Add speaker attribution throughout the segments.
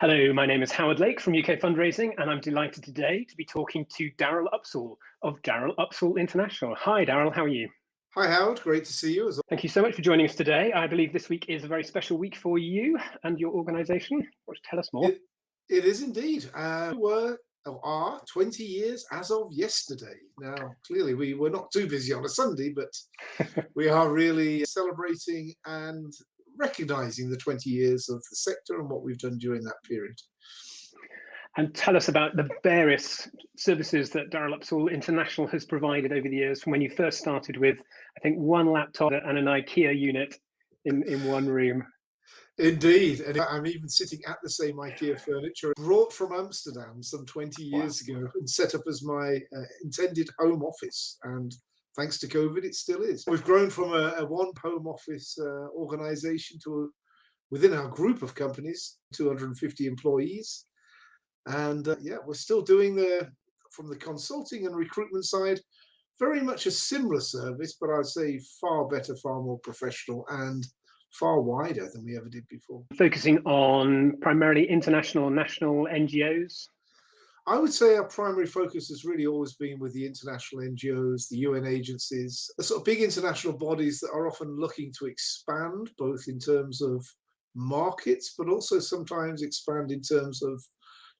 Speaker 1: Hello, my name is Howard Lake from UK Fundraising, and I'm delighted today to be talking to Daryl Upsall of Daryl Upsall International. Hi, Daryl, how are you?
Speaker 2: Hi, Howard. Great to see you.
Speaker 1: Thank you so much for joining us today. I believe this week is a very special week for you and your organisation. Tell us more.
Speaker 2: It, it is indeed. Uh, we were are 20 years as of yesterday. Now, clearly, we were not too busy on a Sunday, but we are really celebrating and recognizing the 20 years of the sector and what we've done during that period.
Speaker 1: And tell us about the various services that Daryl Upsall International has provided over the years from when you first started with, I think, one laptop and an IKEA unit in, in one room.
Speaker 2: Indeed, and I'm even sitting at the same IKEA furniture brought from Amsterdam some 20 years wow. ago and set up as my uh, intended home office. And thanks to COVID, it still is. We've grown from a, a one home office uh, organization to a, within our group of companies, 250 employees. And uh, yeah, we're still doing the, from the consulting and recruitment side, very much a similar service, but I'd say far better, far more professional and far wider than we ever did before.
Speaker 1: Focusing on primarily international and national NGOs?
Speaker 2: I would say our primary focus has really always been with the international NGOs, the UN agencies, the sort of big international bodies that are often looking to expand, both in terms of markets, but also sometimes expand in terms of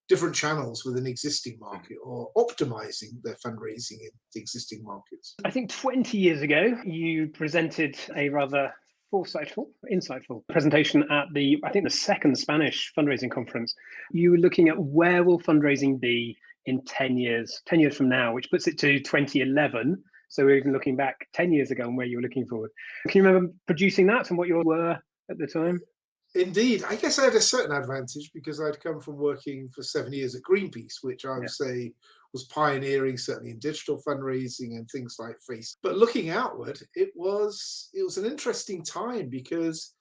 Speaker 2: different channels within existing hmm. market or optimizing their fundraising in the existing markets.
Speaker 1: I think 20 years ago, you presented a rather foresightful, insightful presentation at the, I think the second Spanish fundraising conference. You were looking at where will fundraising be in 10 years, 10 years from now, which puts it to 2011. So we're even looking back 10 years ago and where you were looking forward. Can you remember producing that and what you were at the time?
Speaker 2: Indeed, I guess I had a certain advantage because I'd come from working for seven years at Greenpeace, which I would yeah. say was pioneering certainly in digital fundraising and things like face. But looking outward, it was it was an interesting time because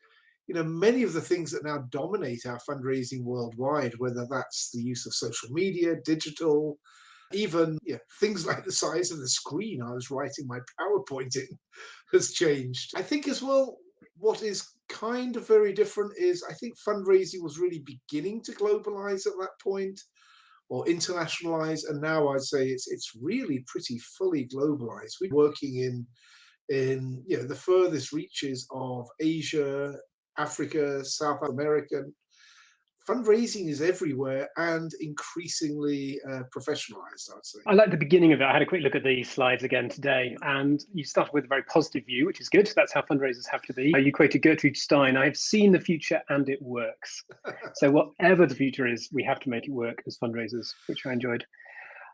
Speaker 2: you know many of the things that now dominate our fundraising worldwide, whether that's the use of social media, digital, even yeah, things like the size of the screen I was writing my PowerPoint in has changed. I think as well, what is kind of very different is I think fundraising was really beginning to globalize at that point or internationalize. And now I'd say it's it's really pretty fully globalized. We're working in in you know the furthest reaches of Asia, Africa, South America, fundraising is everywhere and increasingly uh, professionalized, I'd say.
Speaker 1: I like the beginning of it. I had a quick look at these slides again today, and you started with a very positive view, which is good. That's how fundraisers have to be. You quoted Gertrude Stein I have seen the future and it works. so, whatever the future is, we have to make it work as fundraisers, which I enjoyed.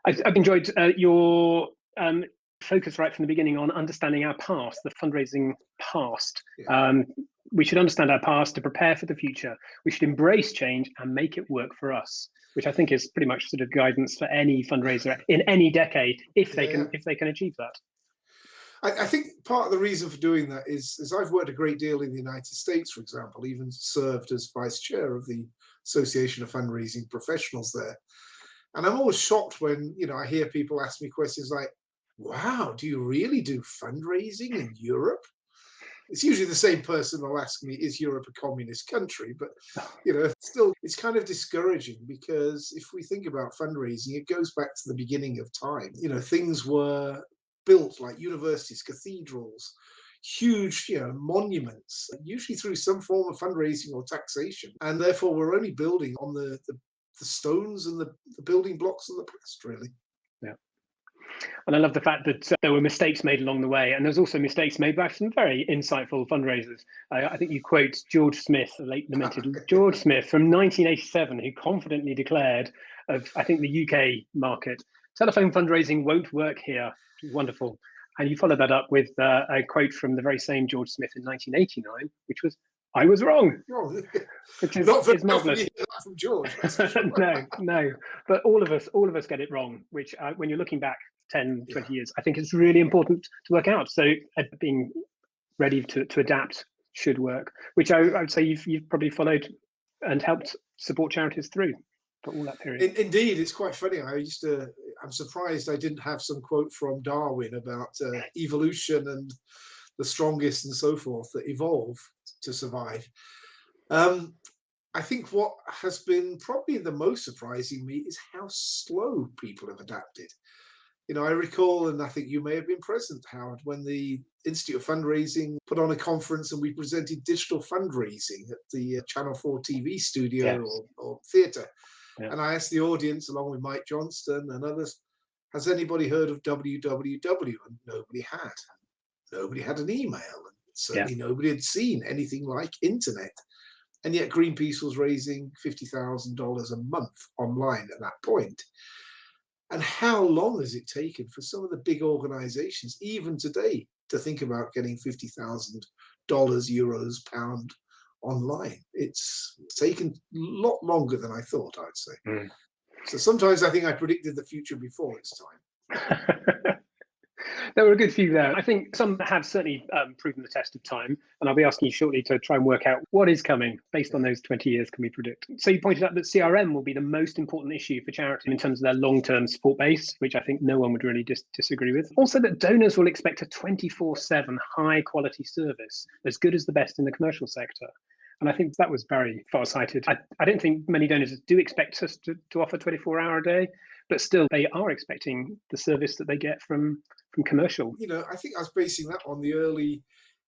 Speaker 1: I've, I've enjoyed uh, your um, focus right from the beginning on understanding our past, the fundraising past. Yeah. Um, we should understand our past to prepare for the future. We should embrace change and make it work for us, which I think is pretty much sort of guidance for any fundraiser in any decade, if they yeah. can if they can achieve that.
Speaker 2: I, I, think part of the reason for doing that is, is I've worked a great deal in the United States, for example, even served as vice chair of the Association of Fundraising Professionals there. And I'm always shocked when you know I hear people ask me questions like, "Wow, do you really do fundraising in Europe?" It's usually the same person will ask me, is Europe a communist country? But, you know, still, it's kind of discouraging because if we think about fundraising, it goes back to the beginning of time. You know, things were built like universities, cathedrals, huge you know, monuments, usually through some form of fundraising or taxation. And therefore, we're only building on the, the, the stones and the, the building blocks of the past, really.
Speaker 1: And I love the fact that uh, there were mistakes made along the way. And there's also mistakes made by some very insightful fundraisers. Uh, I think you quote George Smith, the late lamented George Smith from 1987, who confidently declared of, I think, the UK market, telephone fundraising won't work here. Wonderful. And you followed that up with uh, a quote from the very same George Smith in 1989, which was, I was wrong.
Speaker 2: Which is, not for, is marvelous. from George.
Speaker 1: no, no. But all of us, all of us get it wrong. Which, uh, when you're looking back 10, 20 yeah. years. I think it's really important to work out. So uh, being ready to, to adapt should work, which I, I, would say you've, you've probably followed and helped support charities through for all that period.
Speaker 2: In, indeed, it's quite funny. I used to, I'm surprised I didn't have some quote from Darwin about uh, evolution and the strongest and so forth that evolve to survive. Um, I think what has been probably the most surprising me is how slow people have adapted. You know, I recall, and I think you may have been present, Howard, when the Institute of Fundraising put on a conference and we presented digital fundraising at the uh, Channel 4 TV studio yes. or, or theatre. Yeah. And I asked the audience, along with Mike Johnston and others, has anybody heard of www? And nobody had. Nobody had an email. And certainly yeah. nobody had seen anything like internet. And yet Greenpeace was raising $50,000 a month online at that point. And how long has it taken for some of the big organizations, even today, to think about getting $50,000, euros, pound online? It's taken a lot longer than I thought, I'd say. Mm. So sometimes I think I predicted the future before its time.
Speaker 1: there were a good few there. I think some have certainly um, proven the test of time, and I'll be asking you shortly to try and work out what is coming based on those 20 years can we predict. So you pointed out that CRM will be the most important issue for charity in terms of their long-term support base, which I think no one would really dis disagree with. Also that donors will expect a 24-7 high quality service, as good as the best in the commercial sector. And I think that was very far-sighted. I, I don't think many donors do expect us to, to offer 24 hour a day, but still they are expecting the service that they get from from commercial.
Speaker 2: You know, I think I was basing that on the early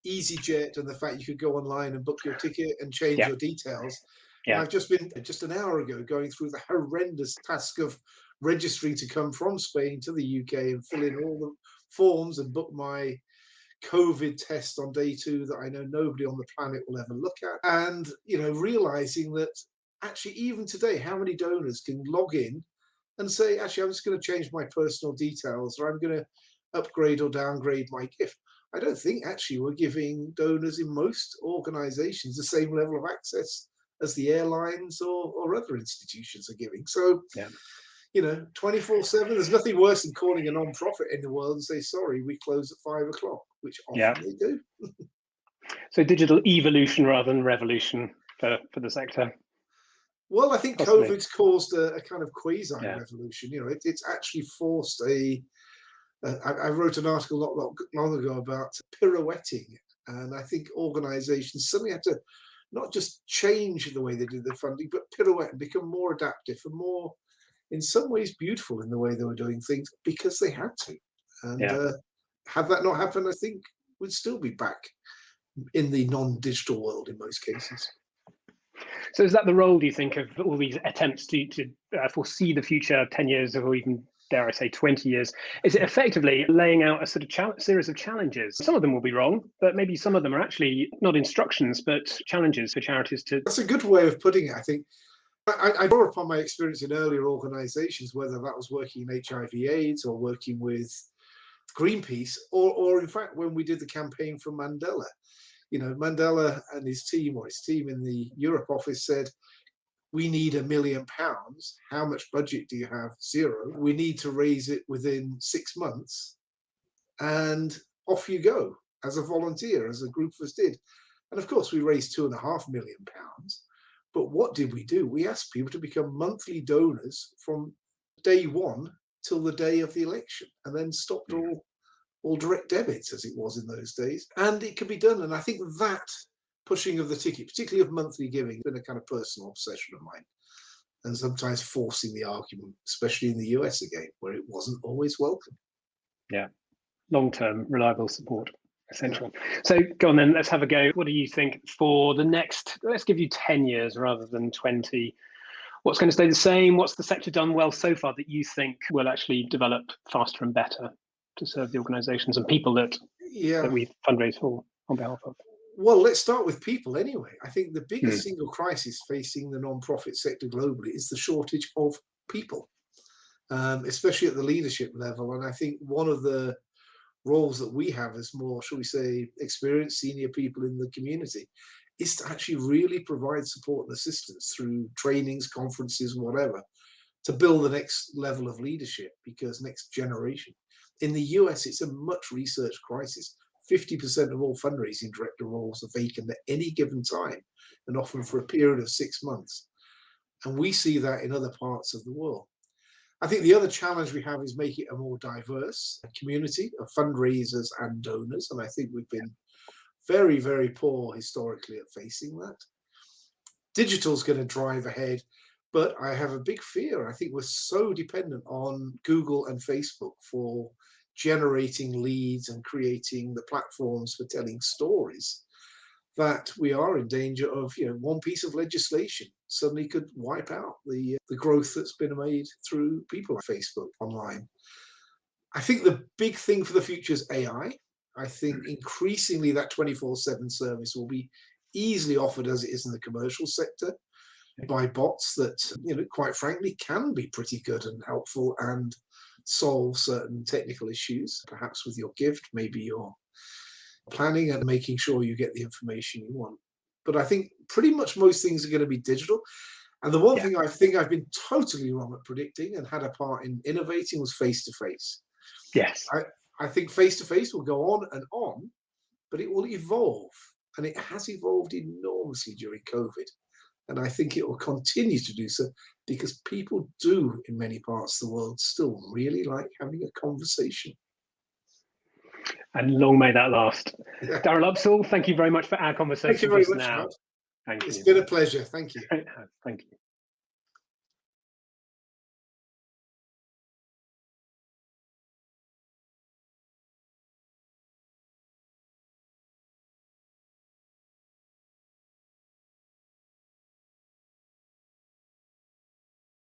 Speaker 2: EasyJet and the fact you could go online and book your ticket and change yeah. your details. Yeah. I've just been just an hour ago going through the horrendous task of registering to come from Spain to the UK and fill in all the forms and book my COVID test on day two that I know nobody on the planet will ever look at. And, you know, realizing that actually even today, how many donors can log in and say, actually, I'm just going to change my personal details or I'm going to upgrade or downgrade my gift. I don't think actually we're giving donors in most organizations the same level of access as the airlines or, or other institutions are giving. So, yeah. you know, 24 7, there's nothing worse than calling a non-profit in the world and say, sorry, we close at five o'clock, which often yeah. they do.
Speaker 1: so digital evolution rather than revolution for, for the sector.
Speaker 2: Well, I think Possibly. COVID's caused a, a, kind of quasi yeah. revolution. You know, it, it's actually forced a I, I, wrote an article not, not long ago about pirouetting, and I think organisations suddenly have to not just change the way they do their funding, but pirouette and become more adaptive and more, in some ways, beautiful in the way they were doing things because they had to. And yeah. uh, had that not happened, I think we'd still be back in the non-digital world in most cases.
Speaker 1: So is that the role, do you think, of all these attempts to, to uh, foresee the future 10 years or even dare I say, 20 years, is it effectively laying out a sort of series of challenges? Some of them will be wrong, but maybe some of them are actually not instructions, but challenges for charities to.
Speaker 2: That's a good way of putting it, I think. I, I draw upon my experience in earlier organizations, whether that was working in HIV AIDS or working with Greenpeace, or, or in fact, when we did the campaign for Mandela. You know, Mandela and his team, or his team in the Europe office said, we need a million pounds. How much budget do you have? Zero. We need to raise it within six months. And off you go as a volunteer, as a group of us did. And of course, we raised two and a half million pounds. But what did we do? We asked people to become monthly donors from day one till the day of the election and then stopped all all direct debits as it was in those days. And it could be done. And I think that pushing of the ticket, particularly of monthly giving, been a kind of personal obsession of mine. And sometimes forcing the argument, especially in the US again, where it wasn't always welcome.
Speaker 1: Yeah, long-term reliable support essential. So go on then, let's have a go. What do you think for the next, let's give you 10 years rather than 20. What's going to stay the same? What's the sector done well so far that you think will actually develop faster and better to serve the organizations and people that, yeah. that we fundraise for on behalf of?
Speaker 2: Well, let's start with people anyway. I think the biggest mm. single crisis facing the non-profit sector globally is the shortage of people, um, especially at the leadership level. And I think one of the roles that we have as more, shall we say, experienced senior people in the community is to actually really provide support and assistance through trainings, conferences, whatever, to build the next level of leadership because next generation. In the US, it's a much researched crisis 50% of all fundraising director roles are vacant at any given time and often for a period of six months. And we see that in other parts of the world. I think the other challenge we have is making it a more diverse community of fundraisers and donors. And I think we've been very, very poor historically at facing that. digital's going to drive ahead. But I have a big fear. I think we're so dependent on Google and Facebook for generating leads and creating the platforms for telling stories that we are in danger of you know one piece of legislation suddenly could wipe out the the growth that's been made through people like Facebook online. I think the big thing for the future is AI. I think mm. increasingly that 24/7 service will be easily offered as it is in the commercial sector by bots that you know quite frankly can be pretty good and helpful and solve certain technical issues perhaps with your gift maybe you're planning and making sure you get the information you want. But i think pretty much most things are going to be digital. And the one yeah. thing i think i've been totally wrong at predicting and had a part in innovating was face to face
Speaker 1: yes.
Speaker 2: I i think face to face will go on and on but it will evolve and it has evolved enormously during covid and I think it will continue to do so because people do, in many parts of the world, still really like having a conversation.
Speaker 1: And long may that last. Yeah. Daryl Upsall, thank you very much for our conversation.
Speaker 2: Thank you very much, now. Thank it's you. been a pleasure. Thank you.
Speaker 1: Thank you.